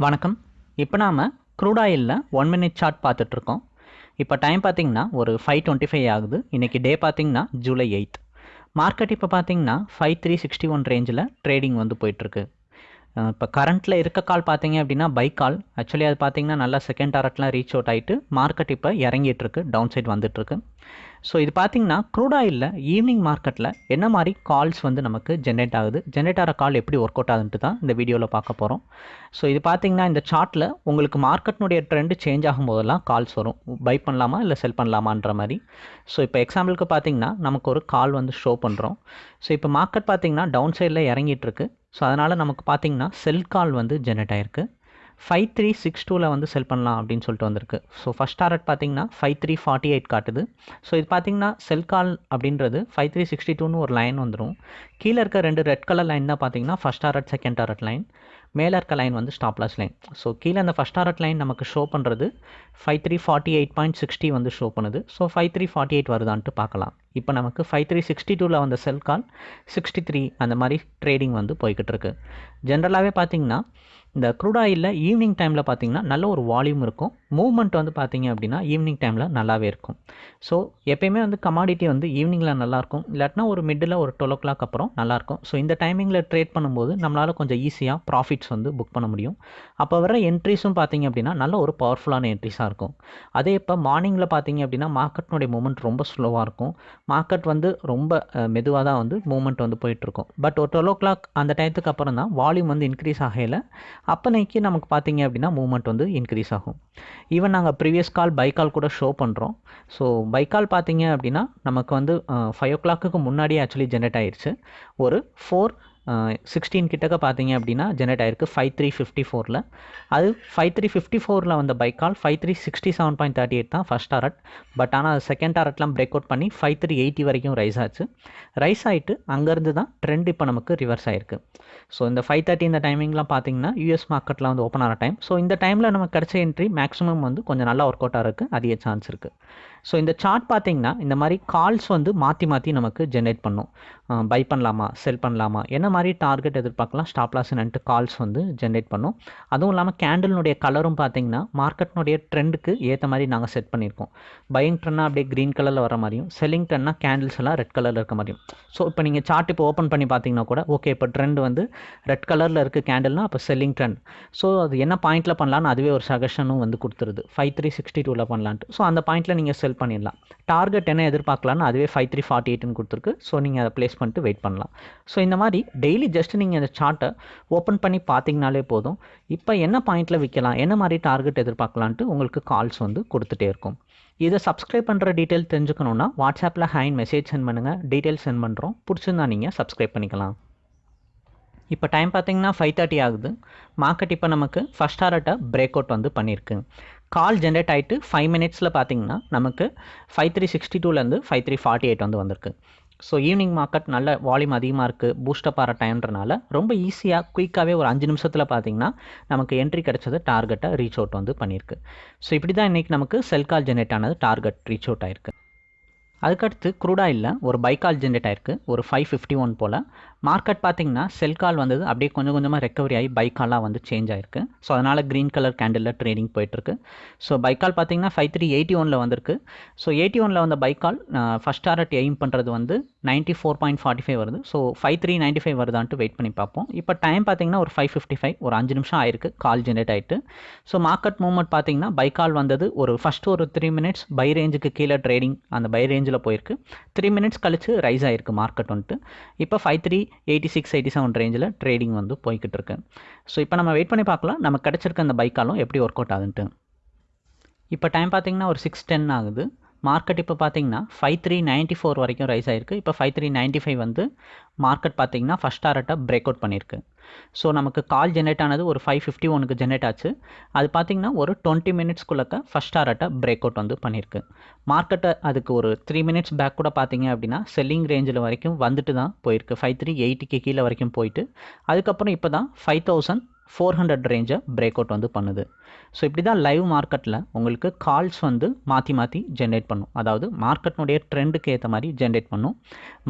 வணக்கம். இப்போ நாம் க்ரூட் ஆயிலில் ஒன் மினிட் சார்ட் பார்த்துட்ருக்கோம். இப்போ டைம் பார்த்திங்கன்னா ஒரு ஃபைவ் டுவெண்ட்டி ஃபைவ் ஆகுது. இன்றைக்கி டே பார்த்திங்கன்னா ஜூலை எயித் மார்க்கெட் இப்போ பார்த்தீங்கன்னா ஃபைவ் த்ரீ சிக்ஸ்டி ஒன் ரேஞ்சில் ட்ரேடிங் வந்து போயிட்டுருக்கு இப்போ கரண்ட்டில் இருக்க கால் பார்த்தீங்க அப்படின்னா பை கால் ஆக்சுவலி அது பார்த்தீங்கன்னா நல்லா செகண்ட் டாரட்லாம் ரீச் அவுட் ஆகிட்டு மார்க்கெட் இப்போ இறங்கிட்டு இருக்கு டவுன் சைட் வந்துட்டுருக்கு ஸோ இது பார்த்தீங்கன்னா க்ரூட் ஆயிலில் ஈவினிங் மார்க்கெட்டில் என்ன மாதிரி கால்ஸ் வந்து நமக்கு ஜென்ரேட் ஆகுது? ஜென்ரேட் ஆகிற கால் எப்படி ஒர்க் அவுட் ஆகுதுன்ட்டு தான் இந்த வீடியோவில் பார்க்க போகிறோம் ஸோ இது பார்த்தீங்கன்னா இந்த சார்ட்டில் உங்களுக்கு மார்க்கெட்னுடைய ட்ரெண்டு சேஞ்ச் ஆகும் போதெல்லாம் கால்ஸ் வரும். பை பண்ணலாமா இல்லை செல் பண்ணலாமான்ற மாதிரி. ஸோ இப்போ எக்ஸாம்பிளுக்கு பார்த்தீங்கன்னா நமக்கு ஒரு கால் வந்து ஷோ பண்ணுறோம் ஸோ இப்போ மார்க்கெட் பார்த்தீங்கன்னா டவுன் சைடில் இறங்கிட்டு இருக்கு. ஸோ அதனால் நமக்கு பார்த்தீங்கன்னா செல் கால் வந்து ஜென்ரேட் ஆயிருக்கு. ஃபைவ் த்ரீ சிக்ஸ் டூவில் வந்து செல் பண்ணலாம் அப்படின்னு சொல்லிட்டு வந்திருக்கு. ஸோ ஃபஸ்ட் டாரட் பார்த்தீங்கன்னா ஃபைவ் த்ரீ ஃபார்ட்டி எயிட் காட்டுது. ஸோ இது பார்த்தீங்கன்னா செல் கால் அப்படின்றது ஃபைவ் த்ரீ சிக்ஸ்டி டூன்னு ஒரு லைன் வந்துடும் கீழே இருக்க ரெண்டு ரெட் கலர் லைன் தான் பார்த்தீங்கன்னா first target second target line மேலே இருக்க லைன் வந்து ஸ்டாப்லாஸ் லைன் ஸோ கீழே அந்த ஃபஸ்ட் டாரட் லைன் நமக்கு ஷோ பண்ணுறது five three forty eight point sixty வந்து ஷோ பண்ணுது. So five three forty eight வருதான்ட்டு பார்க்கலாம். இப்போ நமக்கு ஃபைவ் த்ரீ சிக்ஸ்டி டூவில் வந்த செல் கால் சிக்ஸ்டி த்ரீ அந்த மாதிரி ட்ரேடிங் வந்து போய்கிட்டு இருக்கு ஜென்ரலாகவே பார்த்தீங்கன்னா இந்த க்ரூட் ஆயிலில் ஈவினிங் டைமில் பார்த்தீங்கன்னா நல்ல ஒரு வால்யூம் இருக்கும். மூவ்மெண்ட் வந்து பார்த்தீங்க அப்படின்னா ஈவினிங் டைமில் நல்லாவே இருக்கும். ஸோ எப்பயுமே வந்து கமாடிட்டி வந்து ஈவினிங்கில் நல்லாயிருக்கும் இல்லாட்டினா ஒரு மிடில் ஒரு டுவெல் ஓ கிளாக் அப்புறம் நல்லாயிருக்கும் ஸோ இந்த டைமிங்கில் ட்ரேட் பண்ணும்போது நம்மளால் கொஞ்சம் ஈஸியாக ப்ராஃபிட்ஸ் வந்து புக் பண்ண முடியும். அப்போ வர என்ட்ரிஸும் பார்த்தீங்க அப்படின்னா நல்ல ஒரு பவர்ஃபுல்லான என்ட்ரிஸாக இருக்கும். அதே இப்போ மார்னிங்கில் பார்த்தீங்க அப்படின்னா மார்க்கெட்னுடைய மூமெண்ட் ரொம்ப ஸ்லோவாக இருக்கும். மார்க்கெட் வந்து ரொம்ப மெதுவாக தான் வந்து மூமெண்ட் வந்து போயிட்டுருக்கும். பட் ஒரு டுவெல் ஓ கிளாக் அந்த டயத்துக்கு அப்புறம் தான் வால்யூம் வந்து இன்க்ரீஸ் ஆகையில் அப்போனைக்கு நமக்கு பார்த்தீங்க அப்படின்னா மூமெண்ட் வந்து இன்க்ரீஸ் ஆகும். ஈவன் நாங்கள் ப்ரீவியஸ் கால் பை கால் கூட ஷோ பண்ணுறோம் ஸோ பை கால் பார்த்தீங்க அப்படின்னா நமக்கு வந்து ஃபைவ் ஓ கிளாக்கு முன்னாடியே ஆக்சுவலி ஜென்ரேட் ஆயிடுச்சு ஒரு ஃபோர் சிக்ஸ்டீன் கிட்டக்க பார்த்தீங்க அப்படின்னா ஜென்ரேட் ஆயிருக்கு ஃபைவ் த்ரீ ஃபிஃப்டி ஃபோரில் அது ஃபைவ் த்ரீ ஃபிஃப்டி ஃபோரில் வந்த buy call five three sixty seven point thirty eight தான் ஃபஸ்ட் டாரட் பட் ஆனால் அது செகண்ட் டாரட்லாம் பிரேக் அவுட் பண்ணி ஃபைவ் த்ரீ எயிட்டி வரைக்கும் ரைஸ் ஆச்சு. ரைஸ் ஆகிட்டு அங்கேருந்து தான் ட்ரெண்ட் இப்போ நமக்கு ரிவர்ஸ் ஆயிருக்கு. ஸோ இந்த ஃபைவ் தேர்ட்டி இந்த டைமிங்லாம் பார்த்தீங்கன்னா யூஎஸ் மார்க்கெட்டில் வந்து ஓப்பன் ஆகிற டைம் ஸோ இந்த டைமில் நமக்கு கிடச்ச என்ட்ரி மேக்ஸிமம் வந்து கொஞ்சம் நல்லா ஒர்க் அவுட்டாக இருக்குது அதிக சான்ஸ் இருக்குது ஸோ இந்த சார்ட் பார்த்தீங்கன்னா இந்த மாதிரி கால்ஸ் வந்து மாற்றி மாற்றி நமக்கு ஜென்ரேட் பண்ணும். பை பண்ணலாமா செல் பண்ணலாமா என்ன மாதிரி டார்கெட் எதிர்பார்க்கலாம் ஸ்டாப் லாஸ் என்னன்ட்டு கால்ஸ் வந்து ஜென்ரேட் பண்ணும். அதுவும் இல்லாமல் கேண்டலினுடைய கலரும் பார்த்தீங்கன்னா மார்க்கெட்னுடைய ட்ரெண்டுக்கு ஏற்ற மாதிரி நாங்கள் செட் பண்ணியிருக்கோம். பையிங் ட்ரெண்டாக அப்படியே க்ரீன் கலரில் வர மாதிரியும் செல்லிங் ட்ரெண்ட்னா கேண்டில்ஸ் எல்லாம் ரெட் கலரில் இருக்க மாதிரியும். ஸோ இப்போ நீங்கள் சார்ட் இப்போ ஓப்பன் பண்ணி பார்த்தீங்கன்னா கூட ஓகே இப்போ ட்ரெண்ட் வந்து ரெட் கலரில் இருக்குது கேண்டில்னா அப்போ செல்லிங் ட்ரெண்ட் ஸோ அது என்ன பாயிண்ட்டில் பண்ணலான்னு அதுவே ஒரு சஜஷனும் வந்து கொடுத்துருது. ஃபைவ் த்ரீ சிக்ஸ்டி டூவில் பண்ணலான்ட்டு. ஸோ அந்த பாயிண்ட்டில் நீங்கள் செல் பண்ணிடலாம். டார்கெட் என்ன எதிர்பார்க்கலான்னு அதுவே ஃபைவ் த்ரீ ஃபார்ட்டி எயிட்னு கொடுத்துருக்கு. ஸோ நீங்கள் அதை ப்ளேஸ் பண்ணிட்டு வெயிட் பண்ணலாம். ஸோ இந்த மாதிரி டெய்லி ஜஸ்ட் நீங்கள் அந்த சார்ட்டை ஓப்பன் பண்ணி பார்த்தீங்கனாலே போதும். இப்போ என்ன பாயிண்ட்டில் விற்கலாம்? என்ன மாதிரி டார்கெட் எதிர்பார்க்கலான்ட்டு உங்களுக்கு கால்ஸ் வந்து கொடுத்துட்டே இருக்கும். இதை சப்ஸ்கிரைப் பண்ணுற டீட்டெயில் தெரிஞ்சுக்கணுன்னா வாட்ஸ்அப்பில் ஹேண்ட் மெசேஜ் சென்ட் பண்ணுங்கள் டீட்டெயில் சென்ட் பண்ணுறோம் பிடிச்சிருந்தா நீங்கள் சப்ஸ்கிரைப் பண்ணிக்கலாம். இப்போ டைம் பார்த்தீங்கன்னா ஃபைவ் தேர்ட்டி ஆகுது. மார்க்கெட் இப்போ நமக்கு ஃபஸ்ட் டாரட்டை பிரேக் அவுட் வந்து பண்ணியிருக்கு. கால் ஜென்ரேட் ஆகிட்டு ஃபைவ் மினிட்ஸில் பார்த்தீங்கன்னா நமக்கு ஃபைவ் த்ரீ சிக்ஸ்டி டூலேருந்து ஃபைவ் த்ரீ ஃபார்ட்டி எயிட் வந்து வந்திருக்கு. ஸோ ஈவினிங் மார்க்கெட் நல்ல வால்யூம் அதிகமாக இருக்குது பூஸ்டப் ஆகிற டைம்ன்றனால ரொம்ப ஈஸியாக குயிக்காகவே ஒரு அஞ்சு நிமிஷத்தில் பார்த்தீங்கன்னா நமக்கு என்ட்ரி கிடச்சது டார்கெட்டை ரீச் அவுட் வந்து பண்ணியிருக்கு. ஸோ இப்படி தான் இன்றைக்கி நமக்கு செல் கால் ஜென்ரேட் ஆனது டார்கெட் ரீச் அவுட் ஆயிருக்கு. அதுக்கடுத்து க்ரூடாயில் ஒரு பைக்கால் ஜென்ரேட் ஆயிருக்கு ஒரு ஃபைவ் ஃபிஃப்டி ஒன் போல். மார்க்கெட் பார்த்தீங்கன்னா செல் கால் வந்தது. அப்படியே கொஞ்சம் கொஞ்சமாக ரெக்கவரி ஆகி பைக்காலாக வந்து சேஞ்ச் ஆயிருக்கு. ஸோ அதனால் க்ரீன் கலர் கேண்டிலில் ட்ரேடிங் போயிட்டுருக்கு. ஸோ பைக்கால் பார்த்தீங்கன்னா ஃபைவ் த்ரீ எயிட்டி ஒனில் வந்திருக்கு. ஸோ எயிட்டி ஒனில் வந்த பைக்கால் ஃபஸ்ட் டாரட் எய்ம் பண்ணுறது வந்து ninety four point forty five வருது. So five three ninety five வருதான்ட்டு wait பண்ணி பார்ப்போம். இப்போ டைம் பார்த்தீங்கன்னா ஒரு ஃபைவ் ஃபிஃப்டி ஃபைவ் ஒரு அஞ்சு நிமிஷம் ஆயிருக்கு. கால் ஜென்ரேட் ஆகிட்டு ஸோ மார்க்கெட் மூவ்மெண்ட் பார்த்தீங்கன்னா பைக்கால் வந்தது ஒரு ஃபஸ்ட்டு ஒரு த்ரீ மினிட்ஸ் பை ரேஞ்சுக்கு கீழே ட்ரேடிங் அந்த பை ரேஞ்சில் போயிருக்கு. த்ரீ மினிட்ஸ் கழிச்சு ரைஸ் ஆகிருக்கு மார்க்கெட் வந்துட்டு. இப்போ five three eighty six eighty seven ரேஞ்சில் ட்ரேடிங் வந்து போய்கிட்டு இருக்கு ஸோ இப்போ நம்ம வெயிட் பண்ணி பார்க்கலாம். நம்ம கிடச்சிருக்க அந்த பைக்காலும் எப்படி ஒர்க் அவுட் ஆகுதுன்ட்டு. இப்போ டைம் பார்த்தீங்கன்னா ஒரு சிக்ஸ் டென் ஆகுது. மார்க்கெட் இப்போ பார்த்தீங்கன்னா ஃபைவ் த்ரீ நைன்ட்டி ஃபோர் வரைக்கும் ரைஸ் ஆயிருக்கு. இப்போ ஃபைவ் த்ரீ நைன்ட்டி ஃபைவ் வந்து மார்க்கெட் பார்த்தீங்கன்னா ஃபஸ்ட் டாரட்டாக பிரேக் அவுட் பண்ணியிருக்கு. ஸோ நமக்கு கால் ஜென்ரேட் ஆனது ஒரு ஃபைவ் ஃபிஃப்டி ஒனுக்கு ஜென்ரேட் ஆச்சு. அது பார்த்திங்கன்னா ஒரு டுவெண்ட்டி மினிட்ஸ்க்குள்ளக்க ஃபஸ்ட் டாரட்டாக பிரேக் அவுட் வந்து பண்ணியிருக்கு. மார்க்கெட்டை அதுக்கு ஒரு த்ரீ மினிட்ஸ் பேக் கூட பார்த்தீங்க அப்படின்னா செல்லிங் ரேஞ்சில் வரைக்கும் வந்துட்டு தான் போயிருக்கு. ஃபைவ் த்ரீ எயிட்டிக்கு கீழே வரைக்கும் போயிட்டு அதுக்கப்புறம் இப்போ தான் ஃபைவ் தௌசண்ட் ஃபோர் ஹண்ட்ரட் ரேஞ்சை பிரேக் அவுட் வந்து பண்ணுது. ஸோ இப்படி தான் லைவ் மார்க்கெட்டில் உங்களுக்கு கால்ஸ் வந்து மாற்றி மாற்றி ஜென்ரேட் பண்ணும். அதாவது மார்க்கெட்னுடைய ட்ரெண்டுக்கு ஏற்ற மாதிரி ஜென்ரேட் பண்ணும்.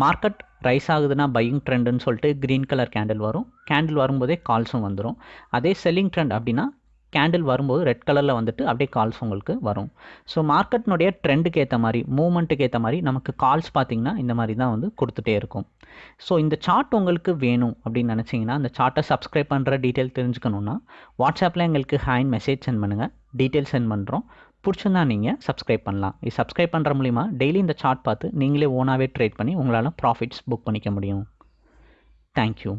மார்க்கெட் ரைஸ் ஆகுதுன்னா பையிங் ட்ரெண்டுன்னு சொல்லிட்டு க்ரீன் கலர் கேண்டில் வரும். கேண்டில் வரும்போதே கால்ஸும் வந்துடும் அதே செல்லிங் ட்ரெண்ட் அப்படின்னா கேண்டில் வரும்போது ரெட் கலரில் வந்துட்டு அப்படியே கால்ஸ் உங்களுக்கு வரும். ஸோ மார்க்கெட்னுடைய ட்ரெண்டுக்கு ஏற்ற மாதிரி மூமெண்ட்டுக்கு ஏற்ற மாதிரி நமக்கு கால்ஸ் பார்த்திங்கன்னா இந்த மாதிரி தான் வந்து கொடுத்துட்டே இருக்கும். ஸோ இந்த சார்ட் உங்களுக்கு வேணும் அப்படின்னு நினச்சிங்கன்னா அந்த சார்ட்டை சப்ஸ்கிரைப் பண்ணுற டீட்டெயில் தெரிஞ்சுக்கணுன்னா வாட்ஸ்அப்பில் எங்களுக்கு ஹேண்ட் மெசேஜ் சென்ட் பண்ணுங்கள் டீட்டெயில் சென்ட் பண்ணுறோம் பிடிச்சிருந்தா நீங்கள் சப்ஸ்கிரைப் பண்ணலாம். இது சப்ஸ்கிரைப் பண்ணுற மூலிமா டெய்லி இந்த சார்ட் பார்த்து நீங்களே ஓனாகவே ட்ரேட் பண்ணி உங்களால் ப்ராஃபிட்ஸ் புக் பண்ணிக்க முடியும். தேங்க்யூ